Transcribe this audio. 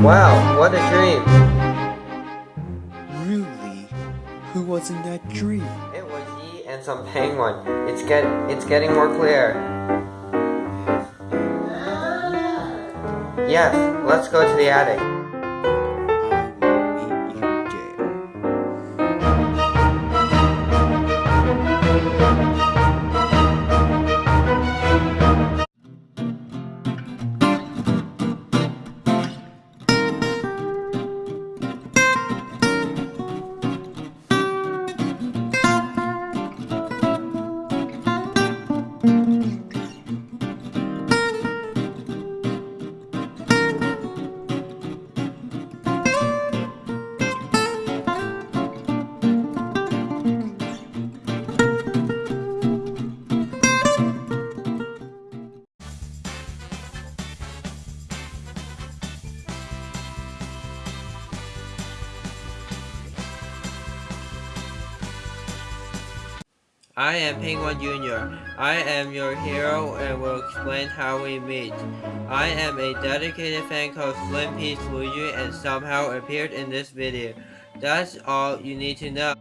Wow, what a dream! Really? Who was in that dream? It was Yi and some penguin. It's get it's getting more clear. Yes, let's go to the attic. I am Penguin Jr. I am your hero and will explain how we meet. I am a dedicated fan called Slim Peach Luigi and somehow appeared in this video. That's all you need to know.